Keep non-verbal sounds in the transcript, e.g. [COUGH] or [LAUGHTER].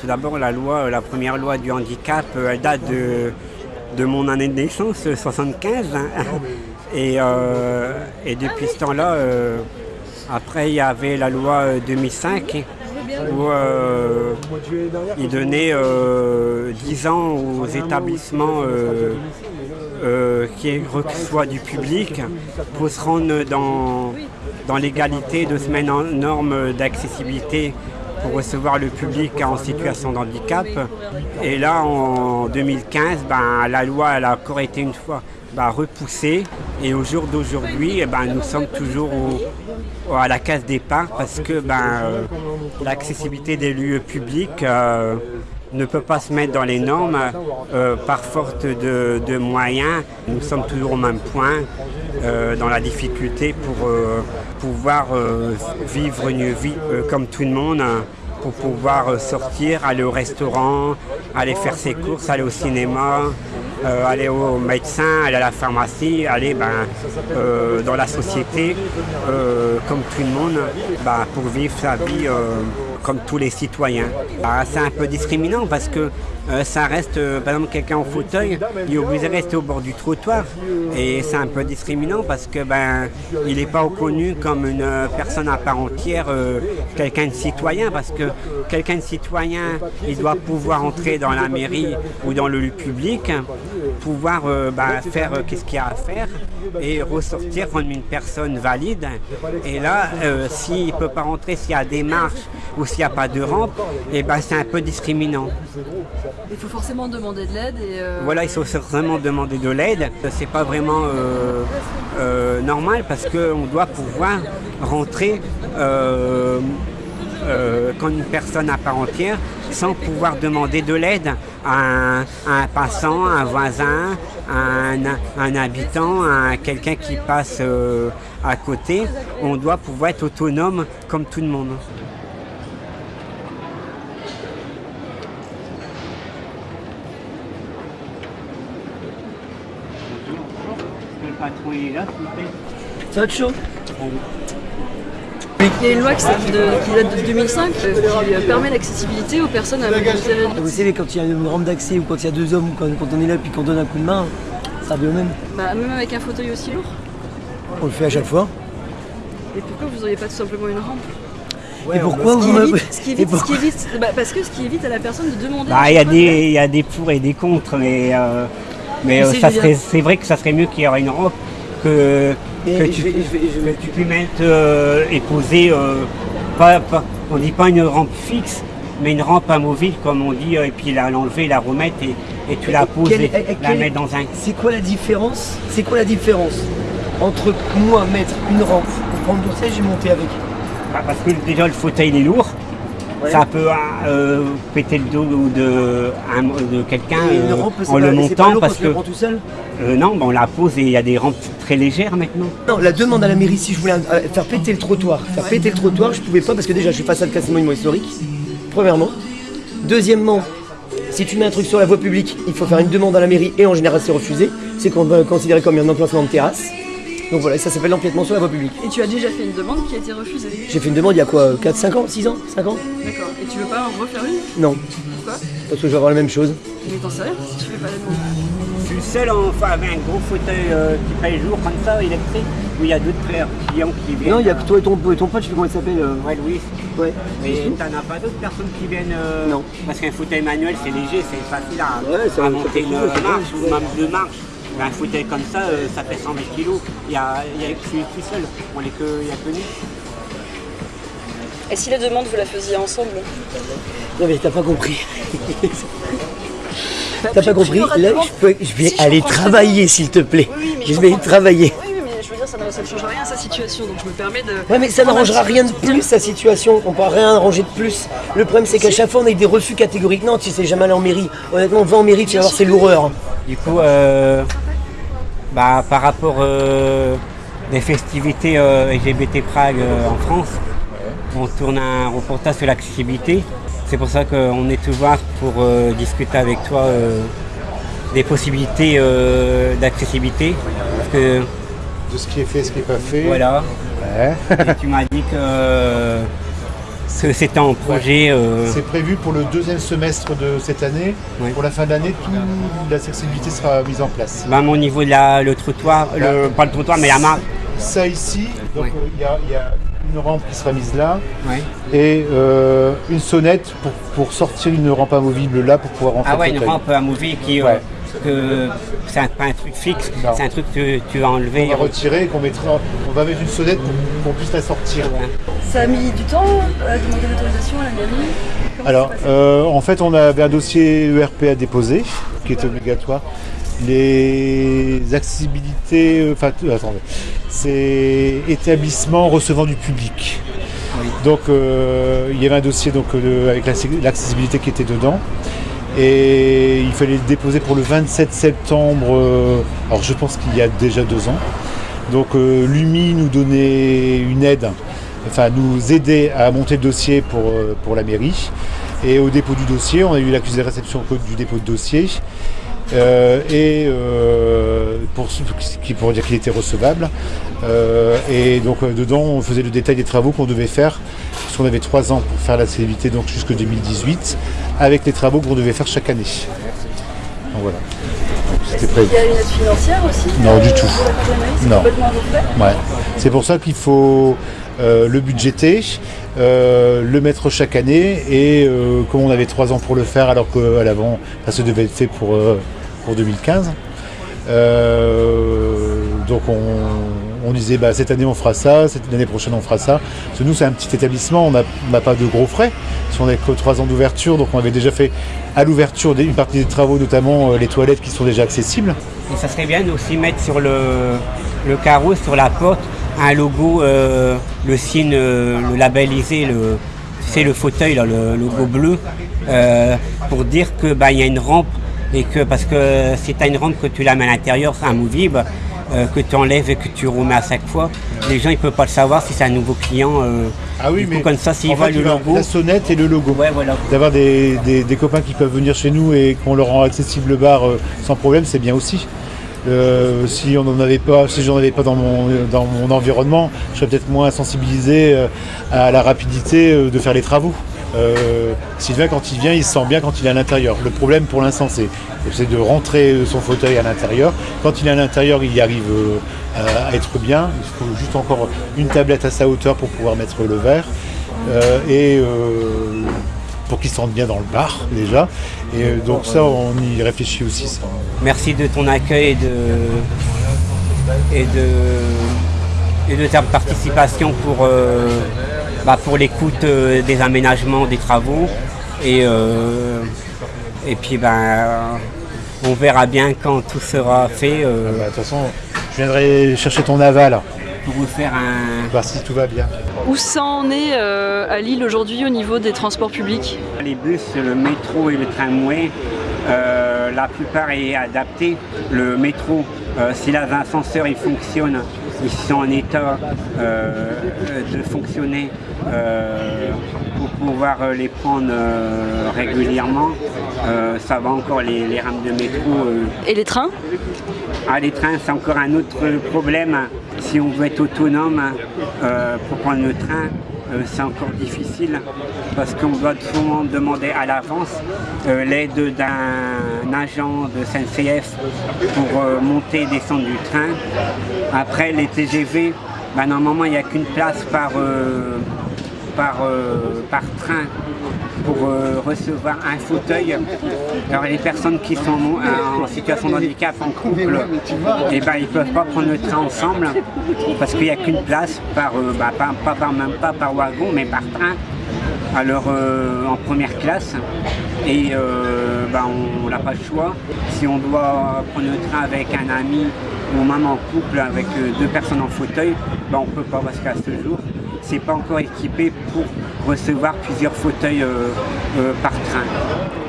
Tout d'abord, la loi, la première loi du handicap, euh, elle date de, de mon année de naissance, 75. hein. [LAUGHS] Et, euh, et depuis ce temps-là, euh, après, il y avait la loi euh, 2005 où euh, il donnait euh, 10 ans aux établissements euh, euh, qui reçoivent du public pour se rendre dans, dans l'égalité de se mettre en norme d'accessibilité pour recevoir le public en situation de handicap. Et là, en 2015, ben, la loi elle a encore été une fois ben, repoussée. Et au jour d'aujourd'hui, eh ben, nous sommes toujours à la case départ parce que ben, euh, l'accessibilité des lieux publics euh, ne peut pas se mettre dans les normes euh, par faute de, moyens. Nous sommes toujours au même point euh, dans la difficulté pour euh, pouvoir vivre une vie comme tout le monde, pour pouvoir sortir, aller au restaurant, aller faire ses courses, aller au cinéma, aller au médecin, aller à la pharmacie, aller ben, dans la société comme tout le monde ben, pour vivre sa vie comme tous les citoyens. Ah, c'est un peu discriminant parce que euh, ça reste, euh, par exemple, quelqu'un en fauteuil, il est obligé de rester au bord du trottoir. Et c'est un peu discriminant parce que ben, il n'est pas reconnu comme une euh, personne à part entière, quelqu'un de citoyen, parce que quelqu'un de citoyen, il doit pouvoir entrer dans la mairie ou dans le lieu public, pouvoir euh, ben, faire euh, qu'est-ce qu'il y a à faire et ressortir comme une personne valide. Et là, euh, s'il ne peut pas rentrer, s'il y a des marches ou s'il n'y a pas de rampe, et ben, c'est un peu discriminant. Il faut forcément demander de l'aide Voilà, il faut certainement demander de l'aide. C'est pas vraiment normal parce qu'on doit pouvoir rentrer comme une personne à part entière sans pouvoir demander de l'aide à un, à un passant, à un voisin, à un, à un habitant, à quelqu'un qui passe euh, à côté. On doit pouvoir être autonome comme tout le monde. Le patron est là, s'il vous plaît? Ça va être chaud? Il y a une loi qui, date de, qui date de 2005 euh, qui euh, permet l'accessibilité aux personnes à mobilité réduite. Vous savez, quand il y a une rampe d'accès ou quand il y a deux hommes, ou quand, quand on est là puis qu'on donne un coup de main, ça revient au même. Bah, même avec un fauteuil aussi lourd. On le fait à chaque fois. Et pourquoi vous n'auriez pas tout simplement une rampe? Et pourquoi Ce qui vous évite, ce qui [LAUGHS] Et évite, ce qui pourquoi- évite- bah, parce que ce qui évite à la personne de demander. Bah, il y, a des- il y a des pour et des contre, mais, euh, mais euh, ça serait, c'est vrai que ça serait mieux qu'il y aurait une rampe que, Mais que je tu, vais- je vais- je vais- que tu puisses mettre euh, et poser, euh, pas, pas- on dit pas une rampe fixe, mais une rampe amovible comme on dit, euh, et puis la- l'enlever, la remettre et, et tu la poses et la mettre dans un... C'est quoi la différence C'est quoi la différence entre moi mettre une rampe pour prendre du siège et monter avec. Bah, parce que déjà le fauteuil il est lourd, Ouais. ça peut euh, péter le dos de, un- de quelqu'un euh, en le pas montant parce que tout seul euh, non, on la pose et il y a des rampes très légères maintenant. Non, la demande à la mairie, si je voulais faire péter le trottoir, faire péter le trottoir, je pouvais pas parce que déjà je suis face à le classement historique, premièrement. Deuxièmement, si tu mets un truc sur la voie publique, il faut faire une demande à la mairie et en général c'est refusé. C'est con- considéré comme un emplacement de terrasse. Donc voilà, ça s'appelle l'empiètement sur la voie publique. Et tu as déjà fait une demande qui a été refusée. J'ai fait une demande il y a quoi 4, 5 ans 6 ans 5 ans D'accord. Et tu veux pas en refaire une? Non, Pourquoi? Parce que je vais avoir la même chose. Mais t'en sais rien si tu fais pas la demande. Je suis seul enfin avec un gros fauteuil euh, qui paye jour comme ça, électrique, où il y a d'autres frères clients qui viennent. Non, il y a que toi et ton, et ton pote, je sais comment il s'appelle. euh, Ouais, Louis. Ouais. Mais t'en as pas d'autres personnes qui viennent euh, Non. Parce qu'un fauteuil manuel c'est léger, c'est facile à, Ouais, à monter fait une marche ou même deux marches. Un fauteuil comme ça, euh, ça fait 120 kilos. Il y a, il y a que je suis tout seul. On est que, il y a que nous. Et si la demande vous la faisiez ensemble Non mais t'as pas compris. [LAUGHS] T'as pas compris Là, je, peux- je vais Si, aller travailler, s'il te plaît. Oui, oui, mais je je vais comprends. travailler. Oui, oui, mais je veux dire, ça ne, ça ne change rien à sa situation, donc je me permets de. Ouais, mais ça n'arrangera rien de plus sa situation. On pourra rien arranger de plus. Le problème, c'est qu'à chaque fois, on a des refus catégoriques. Non, tu sais jamais aller en mairie. Honnêtement, va en mairie, tu vas voir, c'est l'horreur. Du coup, euh, bah, par rapport euh, des festivités euh, LGBT Prague euh, en France, on tourne un reportage sur l'accessibilité. C'est pour ça qu'on est ouvert pour euh, discuter avec toi des possibilités d'accessibilité. Parce que de ce qui est fait, ce qui n'est pas fait. voilà, Ouais. et tu m'as dit que c'était en projet. euh, C'est prévu pour le deuxième semestre de cette année. Ouais. Pour la fin de l'année, toute l'accessibilité sera mise en place. ben, au niveau de la, le trottoir, le, pas le trottoir, mais la marque. Ça ici, Ouais. il y, a- il y a une rampe qui sera mise là et euh, une sonnette pour, pour sortir une rampe amovible là pour pouvoir rentrer Ah ouais, une rampe amovible qui. euh. Que c'est un- pas un truc fixe, c'est un truc que tu vas enlever. On va retirer et qu'on mettra, on va mettre une sonnette pour qu'on puisse la sortir. Ça a mis du temps à demander l'autorisation à la mairie? Alors, euh, en fait, on avait un dossier ERP à déposer, qui est obligatoire. Les accessibilités, euh, enfin, euh, attendez, c'est établissement recevant du public. Donc, euh, il y avait un dossier donc, euh, avec l'accessibilité qui était dedans. Et il fallait le déposer pour le 27 septembre, euh, alors je pense qu'il y a déjà deux ans. Donc euh, l'UMI nous donnait une aide, enfin nous aidait à monter le dossier pour, euh, pour la mairie. Et au dépôt du dossier, on a eu l'accusé de réception du dépôt de dossier. Euh, et euh, pour, qui pour dire qu'il était recevable. Euh, et donc dedans, on faisait le détail des travaux qu'on devait faire, parce qu'on avait trois ans pour faire la célébrité, donc jusqu'en 2018, avec les travaux qu'on devait faire chaque année. Donc voilà. C'était prévu. Il y a une aide financière aussi Non, du tout. Non. Ouais. C'est pour ça qu'il faut le budgéter, euh, le mettre chaque année et euh, comme on avait trois ans pour le faire alors qu'à l'avant ça devait être fait pour, euh, pour 2015. euh, donc on, disait bah, cette année on fera ça, cette l'année prochaine on fera ça. Nous c'est un petit établissement, on n'a pas de gros frais. Parce qu'on n'a que trois ans d'ouverture, donc on avait déjà fait à l'ouverture une partie des travaux, notamment euh, les toilettes qui sont déjà accessibles. Et ça serait bien aussi mettre sur le, carreau, sur la porte, un logo, euh, le signe, le labellisé, le, le fauteuil, le logo bleu, pour dire que bah, y a une rampe et que parce que si tu as une rampe que tu la mets à l'intérieur, c'est amovible, euh, que tu enlèves et que tu remets à chaque fois, les gens ils peuvent pas le savoir si c'est un nouveau client. euh, Ah oui, du coup, mais comme ça, s'ils en voient le logo, la sonnette et le logo. ouais voilà. D'avoir des, des- des copains qui peuvent venir chez nous et qu'on leur rend accessible le bar euh, sans problème, c'est bien aussi. Euh, si on n'en avait pas, si j'en avais pas dans mon, dans mon environnement, je serais peut-être moins sensibilisé euh, à la rapidité de faire les travaux. Euh, Sylvain, quand il vient, il se sent bien quand il est à l'intérieur. Le problème pour l'instant, c'est de rentrer son fauteuil à l'intérieur. Quand il est à l'intérieur, il y arrive euh, à- être bien. Il faut juste encore une tablette à sa hauteur pour pouvoir mettre le verre. Euh, et pour qu'il se sente bien dans le bar déjà. Et donc ça, on y réfléchit aussi. Ça. Merci de ton accueil et de, et de, et de ta participation pour, bah, pour l'écoute euh, des aménagements, des travaux. Et, euh, et puis ben, on verra bien quand tout sera fait euh, Bah, De toute façon, je viendrai chercher ton aval, pour vous faire un, voir si tout va bien. Où ça en est euh, à Lille aujourd'hui au niveau des transports publics? Les bus, le métro et le tramway, euh, la plupart est adapté. Le métro, euh, si l'ascenseur il fonctionne, ils sont en état euh, de fonctionner euh, pour pouvoir euh, les prendre euh, régulièrement. Ça va encore les, les rames de métro. Et les trains? Ah, les trains, c'est encore un autre problème. Si on veut être autonome pour prendre le train, euh, c'est encore difficile parce qu'on doit souvent demander à l'avance euh, l'aide d'un agent de SNCF pour euh, monter et descendre du train. Après, les TGV, bah, normalement, il n'y a qu'une place par, par, par train pour recevoir un fauteuil. Alors les personnes qui sont en, en situation de handicap en couple, eh ben, ils ne peuvent pas prendre le train ensemble parce qu'il n'y a qu'une place par, euh, bah, pas, même pas par wagon mais par train. Alors euh, en première classe et euh, bah, on n'a pas le choix. Si on doit prendre le train avec un ami ou même en couple avec euh, deux personnes en fauteuil, bah, on ne peut pas parce qu'à ce jour, c'est pas encore équipé pour recevoir plusieurs fauteuils euh, euh, par train.